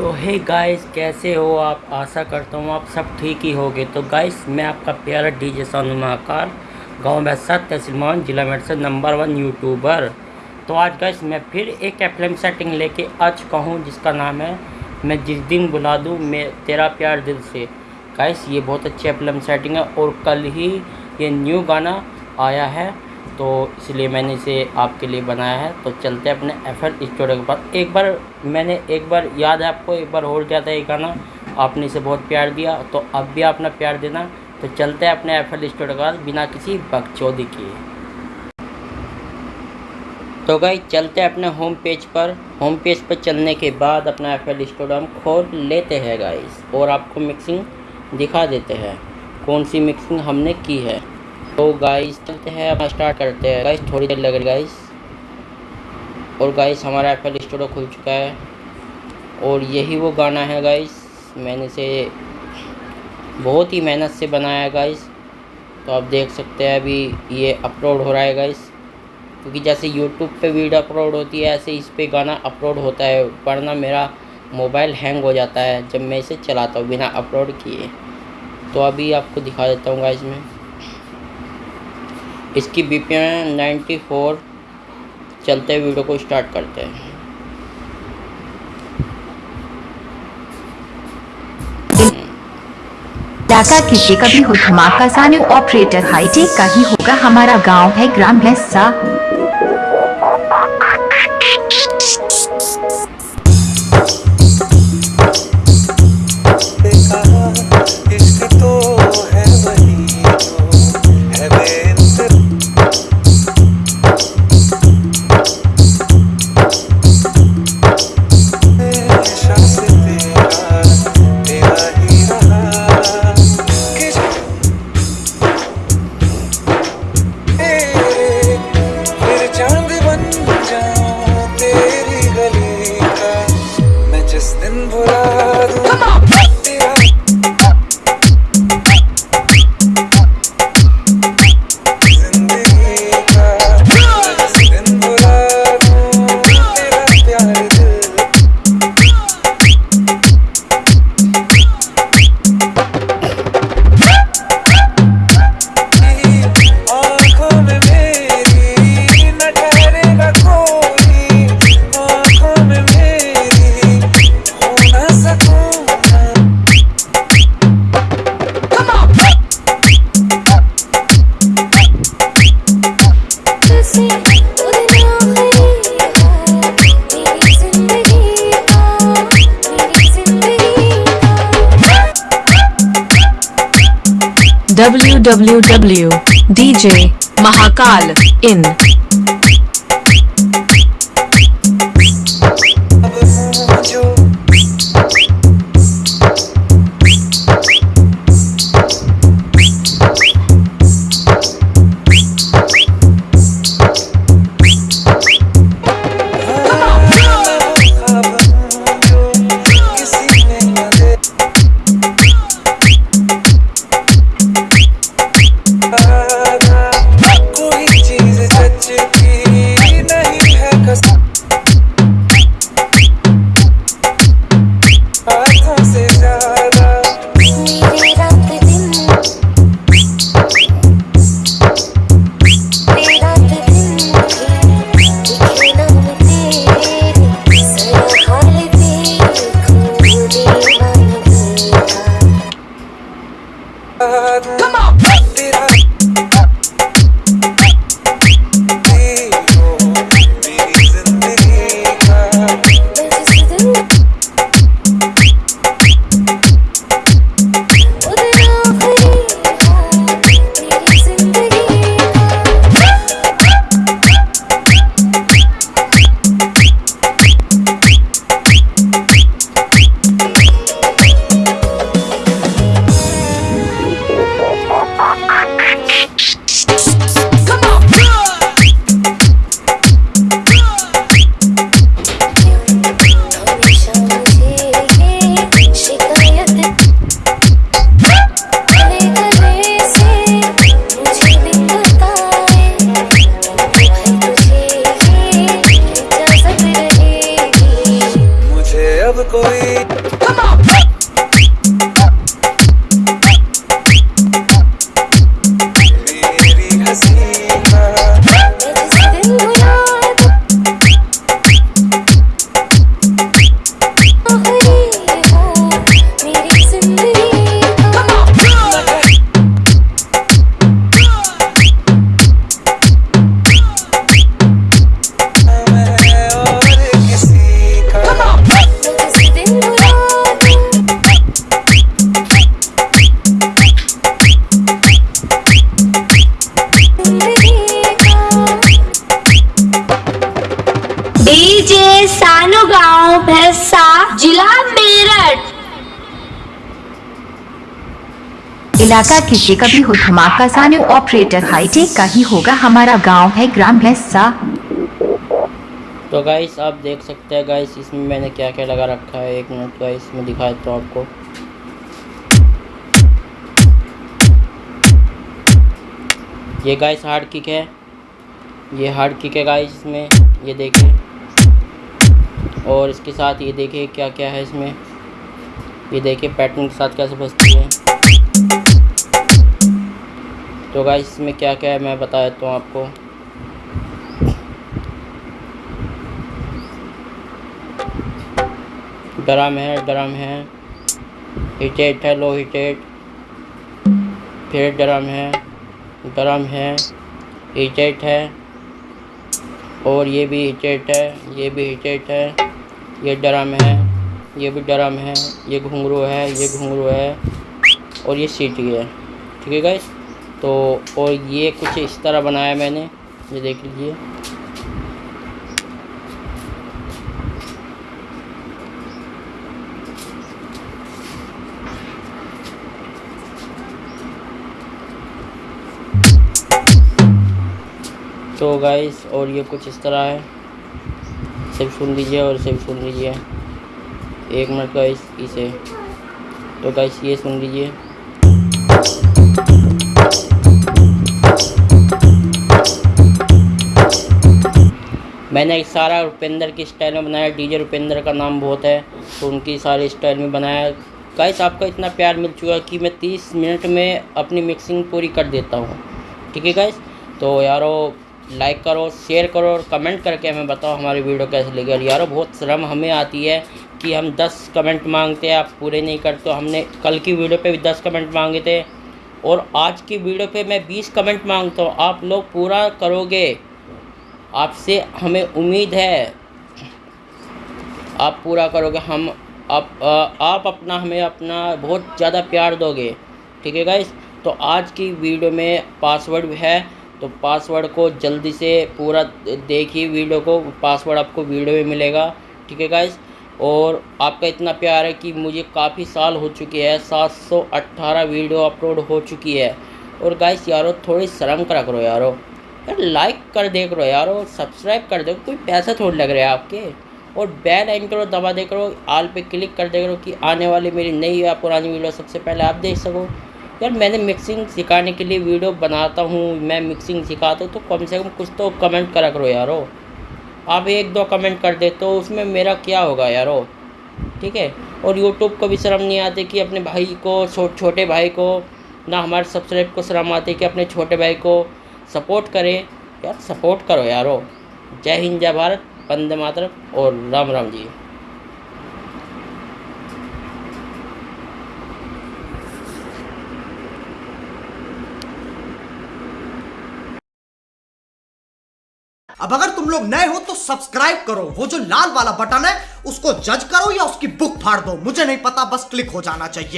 तो hey guys कैसे हो आप? आशा करता हूँ आप सब ठीक ही होगे। तो गाइस मैं आपका प्यारा डीजे सोनू महाकार गाँव बैसा तहसीलमान जिला मेडसर नंबर वन यूट्यूबर तो आज गाइस मैं फिर एक एफएम सेटिंग लेके आ चुका हूँ, जिसका नाम है, मैं जिस दिन बुला दूँ, मैं तेरा प्यार दिल से। गाइस ये बहुत अच्छी एफएम सेटिंग है और कल ही ये न्यू गाना आया है। तो इसलिए मैंने इसे आपके लिए बनाया है। तो चलते हैं अपने एफ़ एल स्टूडियो के पास। एक बार मैंने एक बार याद है आपको, एक बार होल्ड किया था ये गाना? आपने इसे बहुत प्यार दिया तो अब भी अपना प्यार देना। तो चलते हैं अपने एफ़ एल स्टूडियो के पास, बिना किसी बकचौदी किए तो गई चलते हैं अपने होम पेज पर। होम पेज पर चलने के बाद अपना एफ़ एल स्टूडियो खोल लेते हैं गाइस और आपको मिक्सिंग दिखा देते हैं, कौन सी मिक्सिंग हमने की है। तो गाइस चलते हैं स्टार्ट करते हैं। गाइस थोड़ी देर लगे गाइस और गाइस हमारा एफ़ स्टूडियो खुल चुका है। और यही वो गाना है गाइस मैंने से बहुत ही मेहनत से बनाया है गाइस तो आप देख सकते हैं, अभी ये अपलोड हो रहा है गाइस क्योंकि जैसे यूट्यूब पे वीडियो अपलोड होती है, ऐसे इस पर गाना अपलोड होता है, वरना मेरा मोबाइल हैंग हो जाता है, जब मैं इसे चलाता हूँ बिना अपलोड किए। तो अभी आपको दिखा देता हूँ गाइस मैं। इसकी B P M ninety four चलते वीडियो को स्टार्ट करते हैं। इलाका किसी का भी हो, धमाका सानू ऑपरेटर हाईटेक का ही होगा, हमारा गाँव है ग्राम है भैंसा। Www in इलाका किसी का भी हो, धमाका सानू ऑपरेटर हाईटेक का ही होगा हमारा गाँव है, ग्राम भैंसा तो गाइस आप देख सकते हैं गाइस इसमें मैंने क्या क्या लगा रखा है, एक मिनट गाइस मैं दिखा हूँ आपको। ये गाइस हार्ड किक है। ये हार्ड किक है गाइस इसमें, ये देखिए और इसके साथ ये देखिए क्या क्या है इसमें। ये देखिए पैटर्न के साथ कैसे बजती है। तो गाइस इसमें क्या क्या है मैं बता देता हूँ आपको। ड्रम है ड्रम है। हिटेट है लो हिटेट फिर ड्रम है ड्रम है। हिटेट है। और ये भी हिटेट है, ये भी हिटेट है। ये ड्रम है, ये भी ड्रम है। ये घुंघरू है, ये घुंघरू है। और ये सीटी है। ठीक है गाइस तो और ये कुछ इस तरह बनाया मैंने, ये देख लीजिए। तो गाइस और ये कुछ इस तरह है। सिर्फ़ सुन लीजिए और सिर्फ़ सुन लीजिए। एक मिनट गाइस इसे। तो गाइस ये सुन लीजिए। मैंने सारा रुपेंद्र की स्टाइल में बनाया, डीजे रुपेंद्र का नाम बहुत है तो उनकी सारी स्टाइल में बनाया। गाइस आपका इतना प्यार मिल चुका है कि मैं 30 मिनट में अपनी मिक्सिंग पूरी कर देता हूँ। ठीक है गाइस तो यारो लाइक करो शेयर करो और कमेंट करके हमें बताओ हमारी वीडियो कैसे लगी। और यारो, बहुत शर्म हमें आती है कि हम 10 कमेंट मांगते हैं, आप पूरे नहीं करते। तो हमने कल की वीडियो पे भी 10 कमेंट मांगे थे। और आज की वीडियो पे मैं 20 कमेंट माँगता हूँ। आप लोग पूरा करोगे। आपसे हमें उम्मीद है। आप पूरा करोगे, हम आप आप अपना, हमें अपना बहुत ज़्यादा प्यार दोगे। ठीक है गाइस तो आज की वीडियो में पासवर्ड है तो पासवर्ड को जल्दी से पूरा देखिए वीडियो को पासवर्ड आपको वीडियो में मिलेगा। ठीक है गाइस और आपका इतना प्यार है कि मुझे काफ़ी साल हो चुके हैं 718 वीडियो अपलोड हो चुकी है। और गाइस यारो, थोड़ी शर्म करा करो यारो। यार लाइक कर देख दे करो यारो सब्सक्राइब कर दो। कोई पैसा थोड़ी लग रहा है आपके। और बेल आइन करो दबा दे करो आल पे क्लिक कर दे करो कि आने वाली मेरी नई या पुरानी वीडियो सबसे पहले आप देख सको। यार, मैंने मिक्सिंग सिखाने के लिए वीडियो बनाता हूँ, मैं मिक्सिंग सिखाता हूँ तो कम से कम कुछ तो कमेंट करा करो यारो। आप एक दो कमेंट कर दे तो उसमें मेरा क्या होगा यारो? ठीक है? और यूट्यूब को भी शर्म नहीं आती कि अपने भाई को छोटे भाई को, ना हमारे सब्सक्राइब को शर्म आती कि अपने छोटे भाई को सपोर्ट करें। यार, सपोर्ट करो यारो। जय हिंद, जय भारत। वंदे मातरम और राम राम जी। अब अगर तुम लोग नए हो तो सब्सक्राइब करो। वो जो लाल वाला बटन है, उसको जज करो या उसकी बुक फाड़ दो। मुझे नहीं पता, बस क्लिक हो जाना चाहिए।